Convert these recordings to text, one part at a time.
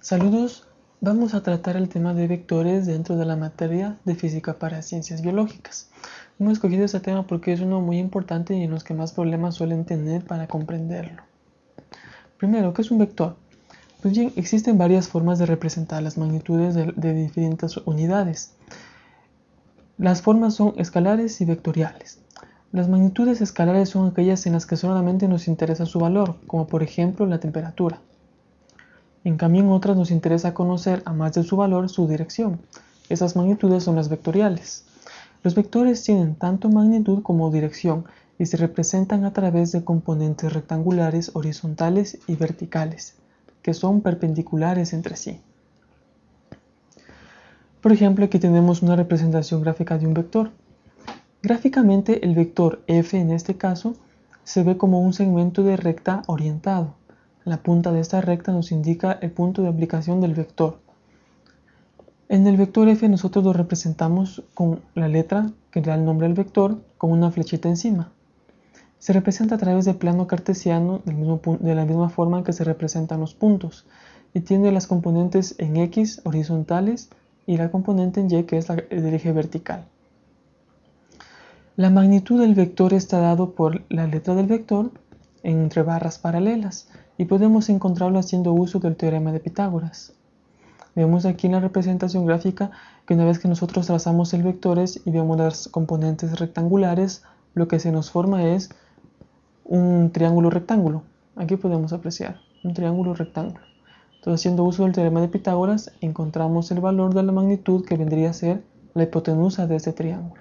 Saludos, vamos a tratar el tema de vectores dentro de la materia de física para ciencias biológicas. Hemos escogido este tema porque es uno muy importante y en los que más problemas suelen tener para comprenderlo. Primero, ¿qué es un vector? Pues bien, existen varias formas de representar las magnitudes de, de diferentes unidades. Las formas son escalares y vectoriales. Las magnitudes escalares son aquellas en las que solamente nos interesa su valor, como por ejemplo la temperatura. En cambio, en otras nos interesa conocer, a más de su valor, su dirección. Esas magnitudes son las vectoriales. Los vectores tienen tanto magnitud como dirección y se representan a través de componentes rectangulares horizontales y verticales, que son perpendiculares entre sí. Por ejemplo, aquí tenemos una representación gráfica de un vector. Gráficamente, el vector f en este caso se ve como un segmento de recta orientado. La punta de esta recta nos indica el punto de aplicación del vector. En el vector f nosotros lo representamos con la letra que da el nombre al vector con una flechita encima. Se representa a través del plano cartesiano de la misma forma que se representan los puntos y tiene las componentes en x horizontales y la componente en y que es la del eje vertical. La magnitud del vector está dado por la letra del vector entre barras paralelas y podemos encontrarlo haciendo uso del teorema de Pitágoras. Vemos aquí en la representación gráfica que una vez que nosotros trazamos el vectores y vemos las componentes rectangulares, lo que se nos forma es un triángulo rectángulo. Aquí podemos apreciar un triángulo rectángulo. Entonces, haciendo uso del teorema de Pitágoras, encontramos el valor de la magnitud que vendría a ser la hipotenusa de este triángulo.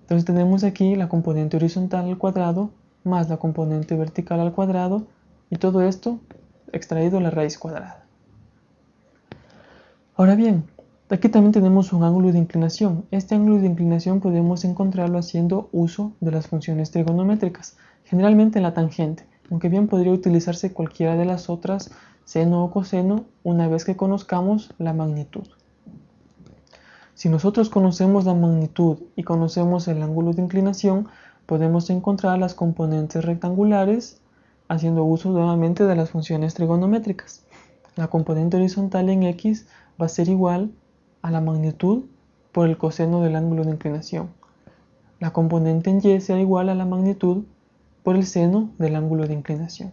Entonces tenemos aquí la componente horizontal al cuadrado más la componente vertical al cuadrado y todo esto extraído la raíz cuadrada. Ahora bien, aquí también tenemos un ángulo de inclinación. Este ángulo de inclinación podemos encontrarlo haciendo uso de las funciones trigonométricas, generalmente en la tangente, aunque bien podría utilizarse cualquiera de las otras, seno o coseno, una vez que conozcamos la magnitud. Si nosotros conocemos la magnitud y conocemos el ángulo de inclinación, podemos encontrar las componentes rectangulares haciendo uso nuevamente de las funciones trigonométricas. La componente horizontal en x va a ser igual a la magnitud por el coseno del ángulo de inclinación. La componente en y será igual a la magnitud por el seno del ángulo de inclinación.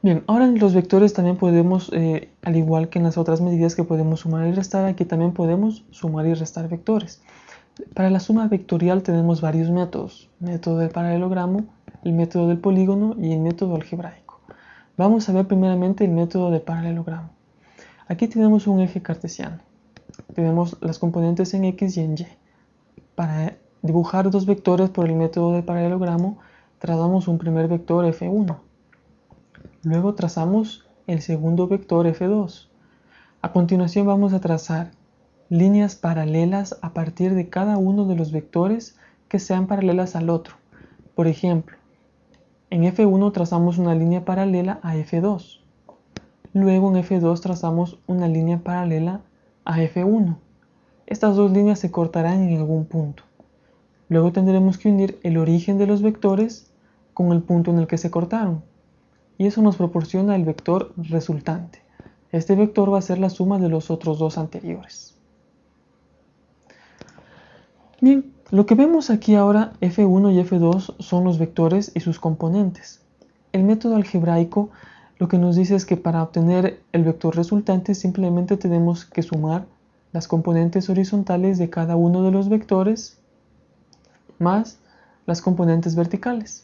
Bien, ahora en los vectores también podemos, eh, al igual que en las otras medidas que podemos sumar y restar, aquí también podemos sumar y restar vectores. Para la suma vectorial tenemos varios métodos, método del paralelogramo, el método del polígono y el método algebraico. Vamos a ver primeramente el método del paralelogramo. Aquí tenemos un eje cartesiano. Tenemos las componentes en x y en y. Para dibujar dos vectores por el método del paralelogramo, trazamos un primer vector f1. Luego trazamos el segundo vector f2. A continuación vamos a trazar líneas paralelas a partir de cada uno de los vectores que sean paralelas al otro. Por ejemplo, en F1 trazamos una línea paralela a F2. Luego en F2 trazamos una línea paralela a F1. Estas dos líneas se cortarán en algún punto. Luego tendremos que unir el origen de los vectores con el punto en el que se cortaron. Y eso nos proporciona el vector resultante. Este vector va a ser la suma de los otros dos anteriores. Bien, lo que vemos aquí ahora, f1 y f2, son los vectores y sus componentes. El método algebraico lo que nos dice es que para obtener el vector resultante simplemente tenemos que sumar las componentes horizontales de cada uno de los vectores más las componentes verticales.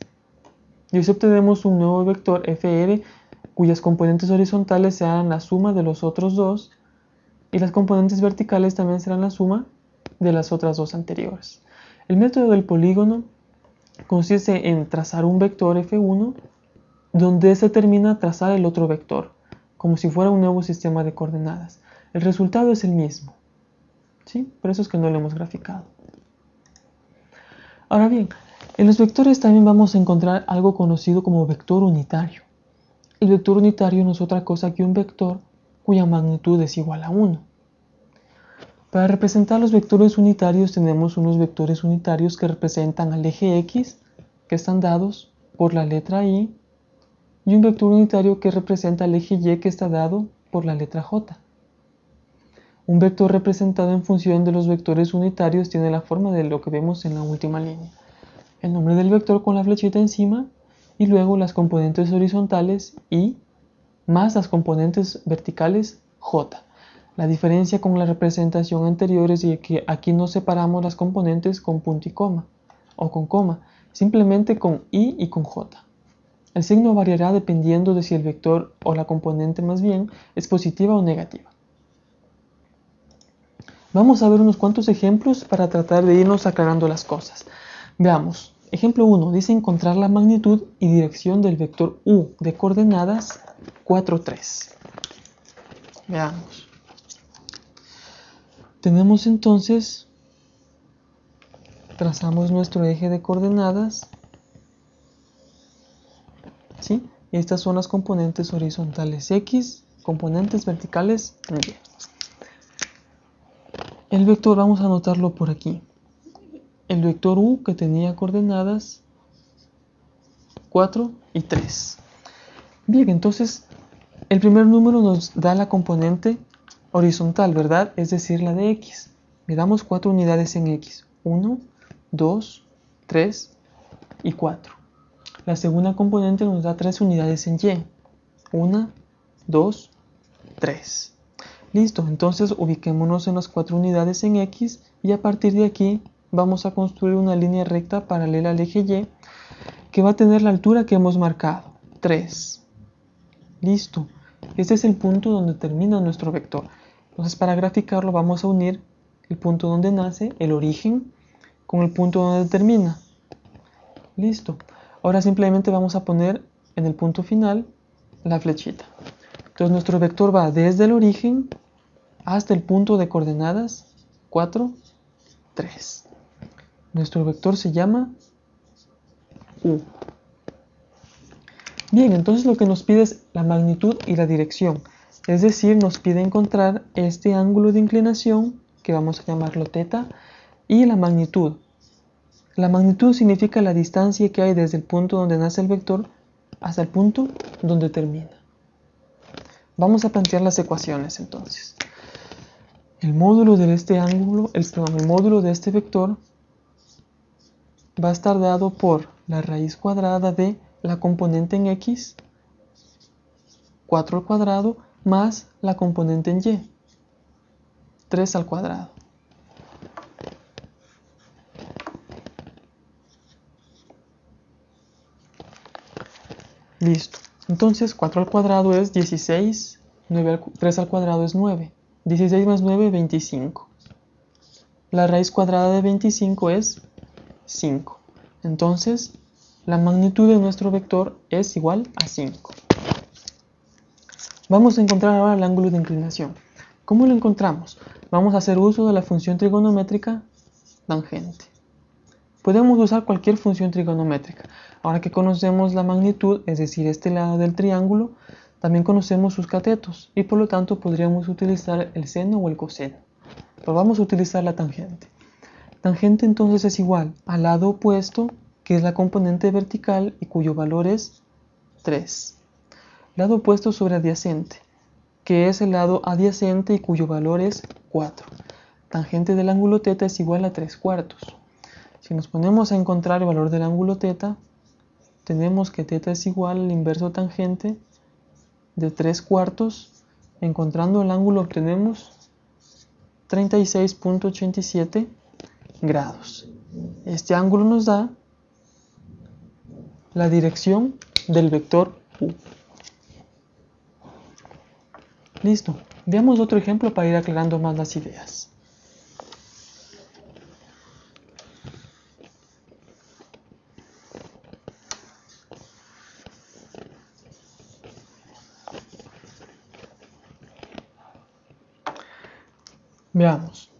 Y así obtenemos un nuevo vector fr cuyas componentes horizontales serán la suma de los otros dos y las componentes verticales también serán la suma de las otras dos anteriores. El método del polígono consiste en trazar un vector f1 donde se termina trazar el otro vector, como si fuera un nuevo sistema de coordenadas. El resultado es el mismo. ¿sí? Por eso es que no lo hemos graficado. Ahora bien, en los vectores también vamos a encontrar algo conocido como vector unitario. El vector unitario no es otra cosa que un vector cuya magnitud es igual a 1. Para representar los vectores unitarios tenemos unos vectores unitarios que representan al eje x, que están dados por la letra i, y un vector unitario que representa el eje Y que está dado por la letra J. Un vector representado en función de los vectores unitarios tiene la forma de lo que vemos en la última línea. El nombre del vector con la flechita encima y luego las componentes horizontales y más las componentes verticales J. La diferencia con la representación anterior es que aquí no separamos las componentes con punto y coma o con coma, simplemente con I y con J. El signo variará dependiendo de si el vector o la componente más bien es positiva o negativa. Vamos a ver unos cuantos ejemplos para tratar de irnos aclarando las cosas. Veamos. Ejemplo 1. Dice encontrar la magnitud y dirección del vector U de coordenadas 4, 3. Veamos. Tenemos entonces, trazamos nuestro eje de coordenadas, ¿sí? Estas son las componentes horizontales X, componentes verticales Y. El vector vamos a anotarlo por aquí. El vector U que tenía coordenadas 4 y 3. Bien, entonces el primer número nos da la componente horizontal, ¿verdad? Es decir, la de x. Damos 4 unidades en x. 1, 2, 3 y 4. La segunda componente nos da 3 unidades en y. 1, 2, 3. Listo, entonces ubiquémonos en las 4 unidades en x y a partir de aquí vamos a construir una línea recta paralela al eje y que va a tener la altura que hemos marcado, 3. Listo, este es el punto donde termina nuestro vector. Entonces para graficarlo vamos a unir el punto donde nace, el origen, con el punto donde termina. Listo. Ahora simplemente vamos a poner en el punto final la flechita. Entonces nuestro vector va desde el origen hasta el punto de coordenadas 4, 3. Nuestro vector se llama U. Bien, entonces lo que nos pide es la magnitud y la dirección. Es decir, nos pide encontrar este ángulo de inclinación, que vamos a llamarlo teta, y la magnitud. La magnitud significa la distancia que hay desde el punto donde nace el vector hasta el punto donde termina. Vamos a plantear las ecuaciones entonces. El módulo de este ángulo, el, el módulo de este vector va a estar dado por la raíz cuadrada de la componente en x, 4 al cuadrado, más la componente en y, 3 al cuadrado. Listo. Entonces 4 al cuadrado es 16, 3 al cuadrado es 9. 16 más 9, 25. La raíz cuadrada de 25 es 5. Entonces, la magnitud de nuestro vector es igual a 5. Vamos a encontrar ahora el ángulo de inclinación. ¿Cómo lo encontramos? Vamos a hacer uso de la función trigonométrica tangente. Podemos usar cualquier función trigonométrica. Ahora que conocemos la magnitud, es decir, este lado del triángulo, también conocemos sus catetos y por lo tanto podríamos utilizar el seno o el coseno. Pero vamos a utilizar la tangente. Tangente entonces es igual al lado opuesto, que es la componente vertical y cuyo valor es 3 lado opuesto sobre adyacente, que es el lado adyacente y cuyo valor es 4. Tangente del ángulo θ es igual a 3 cuartos. Si nos ponemos a encontrar el valor del ángulo θ, tenemos que θ es igual al inverso tangente de 3 cuartos. Encontrando el ángulo obtenemos 36.87 grados. Este ángulo nos da la dirección del vector U. Listo. Veamos otro ejemplo para ir aclarando más las ideas. Veamos.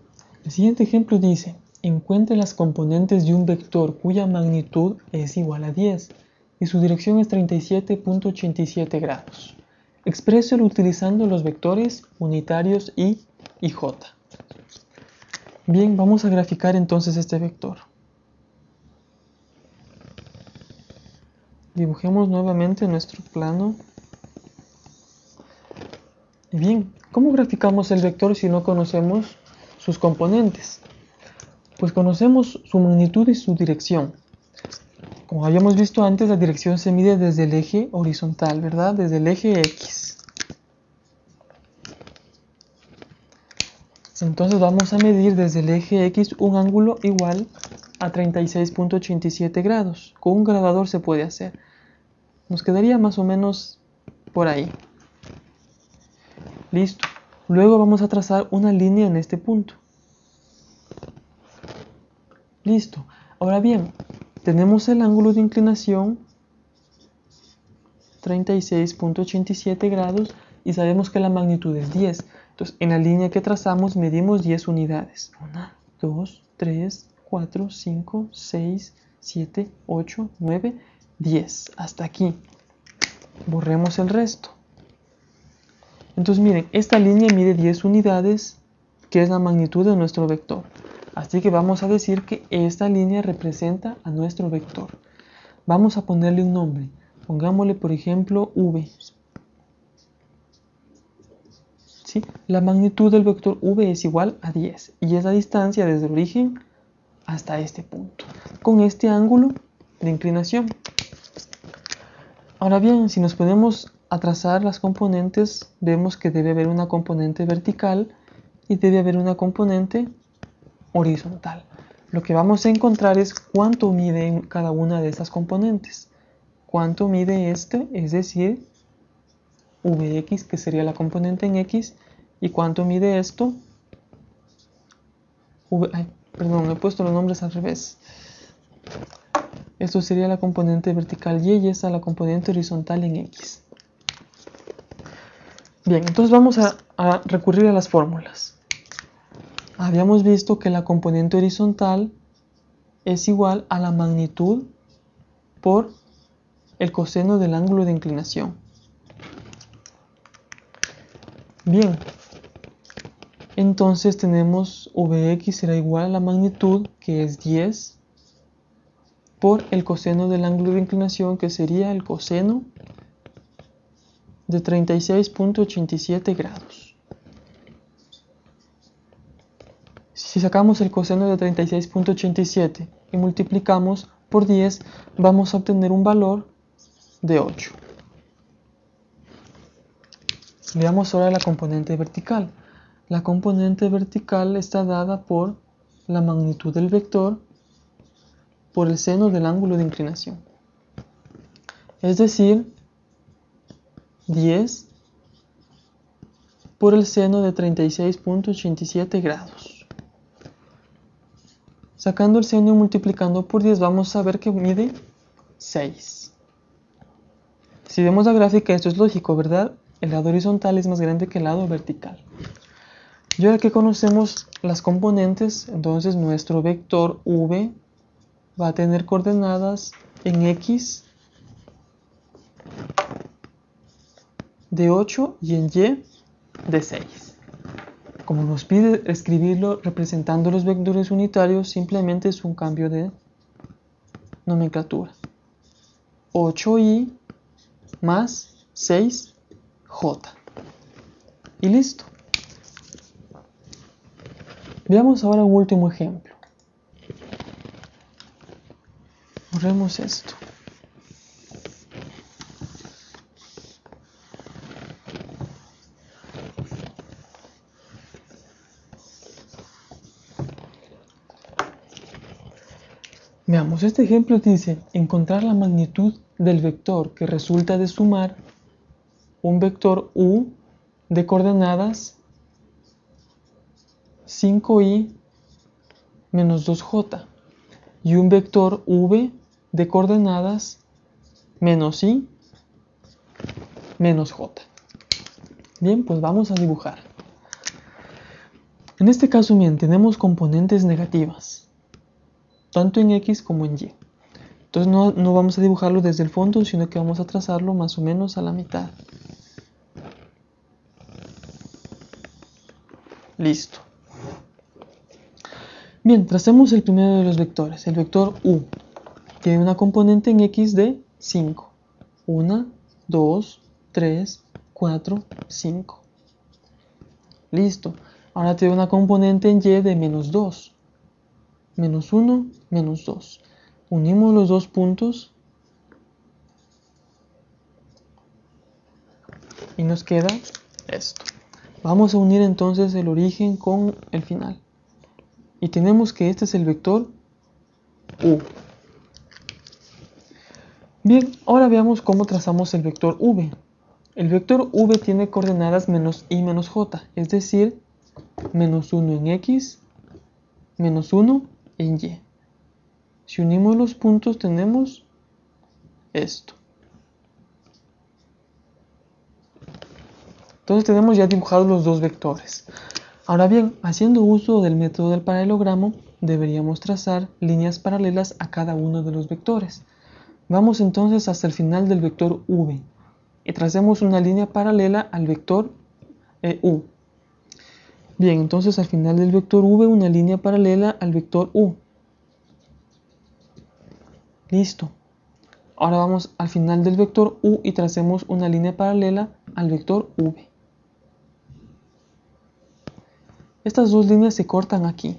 El siguiente ejemplo dice, encuentre las componentes de un vector cuya magnitud es igual a 10 y su dirección es 37.87 grados. Expréselo utilizando los vectores unitarios y y j. Bien, vamos a graficar entonces este vector. Dibujemos nuevamente nuestro plano. Bien, ¿cómo graficamos el vector si no conocemos sus componentes? Pues conocemos su magnitud y su dirección. Como habíamos visto antes, la dirección se mide desde el eje horizontal, ¿verdad? Desde el eje X. Entonces vamos a medir desde el eje X un ángulo igual a 36.87 grados. Con un grabador se puede hacer. Nos quedaría más o menos por ahí. Listo. Luego vamos a trazar una línea en este punto. Listo. Ahora bien, tenemos el ángulo de inclinación 36.87 grados y sabemos que la magnitud es 10. Entonces, en la línea que trazamos medimos 10 unidades. 1, 2, 3, 4, 5, 6, 7, 8, 9, 10. Hasta aquí. Borremos el resto. Entonces miren, esta línea mide 10 unidades, que es la magnitud de nuestro vector. Así que vamos a decir que esta línea representa a nuestro vector. Vamos a ponerle un nombre. Pongámosle, por ejemplo, V. La magnitud del vector V es igual a 10 y es la distancia desde el origen hasta este punto, con este ángulo de inclinación. Ahora bien, si nos ponemos a trazar las componentes, vemos que debe haber una componente vertical y debe haber una componente horizontal. Lo que vamos a encontrar es cuánto mide cada una de estas componentes. Cuánto mide este, es decir, Vx, que sería la componente en X, y cuánto mide esto, perdón, he puesto los nombres al revés. Esto sería la componente vertical y, y esta la componente horizontal en X. Bien, entonces vamos a recurrir a las fórmulas. Habíamos visto que la componente horizontal es igual a la magnitud por el coseno del ángulo de inclinación. Bien, entonces tenemos Vx será igual a la magnitud que es 10 por el coseno del ángulo de inclinación que sería el coseno de 36.87 grados. Si sacamos el coseno de 36.87 y multiplicamos por 10, vamos a obtener un valor de 8. Veamos ahora la componente vertical. La componente vertical está dada por la magnitud del vector por el seno del ángulo de inclinación. Es decir, 10 por el seno de 36.87 grados. Sacando el seno y multiplicando por 10 vamos a ver que mide 6. Si vemos la gráfica esto es lógico, ¿verdad? El lado horizontal es más grande que el lado vertical. Y ahora que conocemos las componentes, entonces nuestro vector v va a tener coordenadas en X de 8 y en Y de 6. Como nos pide escribirlo representando los vectores unitarios, simplemente es un cambio de nomenclatura. 8y más 6j. Y listo. Veamos ahora un último ejemplo. Borremos esto. Este ejemplo dice encontrar la magnitud del vector que resulta de sumar un vector u de coordenadas 5i menos 2j y un vector v de coordenadas menos i menos j. Bien, pues vamos a dibujar. En este caso, bien, tenemos componentes negativas, tanto en x como en y. Entonces no, no vamos a dibujarlo desde el fondo, sino que vamos a trazarlo más o menos a la mitad. Listo. Bien, tracemos el primero de los vectores, el vector u tiene una componente en x de 5. 1, 2, 3, 4, 5. Listo. Ahora tengo una componente en y de menos 2. Menos 1, menos 2. Unimos los dos puntos y nos queda esto. Vamos a unir entonces el origen con el final. Y tenemos que este es el vector u. Bien, ahora veamos cómo trazamos el vector v. El vector v tiene coordenadas menos i menos j, es decir, menos 1 en x, menos 1 y. Si unimos los puntos tenemos esto. Entonces tenemos ya dibujados los dos vectores. Ahora bien, haciendo uso del método del paralelogramo, deberíamos trazar líneas paralelas a cada uno de los vectores. Vamos entonces hasta el final del vector v y tracemos una línea paralela al vector eh, u. Bien, entonces al final del vector v una línea paralela al vector u. Listo. Ahora vamos al final del vector u y tracemos una línea paralela al vector v. Estas dos líneas se cortan aquí.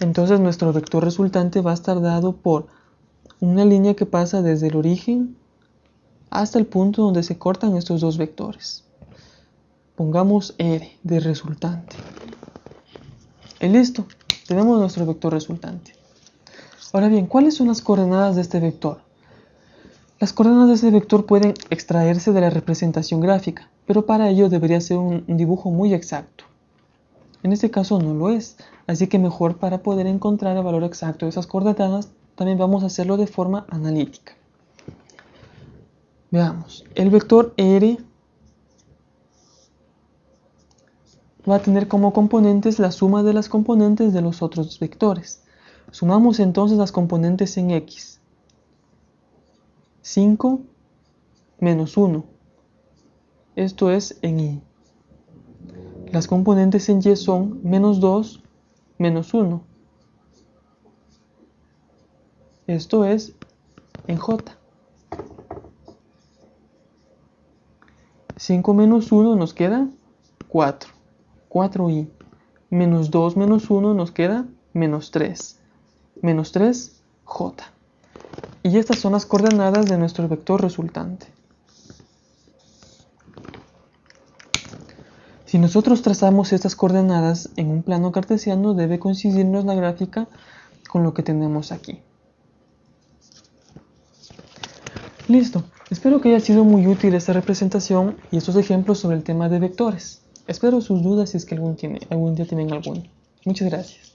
Entonces nuestro vector resultante va a estar dado por una línea que pasa desde el origen hasta el punto donde se cortan estos dos vectores. Pongamos R de resultante. Y listo, tenemos nuestro vector resultante. Ahora bien, ¿cuáles son las coordenadas de este vector? Las coordenadas de este vector pueden extraerse de la representación gráfica, pero para ello debería ser un dibujo muy exacto. En este caso no lo es, así que mejor para poder encontrar el valor exacto de esas coordenadas, también vamos a hacerlo de forma analítica. Veamos, el vector R va a tener como componentes la suma de las componentes de los otros vectores. Sumamos entonces las componentes en X. 5 menos 1. Esto es en Y. Las componentes en y son menos 2, menos 1. Esto es en j. 5 menos 1 nos queda 4. 4i. Menos 2 menos 1 nos queda menos 3. Menos 3, j. Y estas son las coordenadas de nuestro vector resultante. Si nosotros trazamos estas coordenadas en un plano cartesiano, debe coincidirnos la gráfica con lo que tenemos aquí. Listo. Espero que haya sido muy útil esta representación y estos ejemplos sobre el tema de vectores. Espero sus dudas si es que algún, tiene, algún día tienen alguno. Muchas gracias.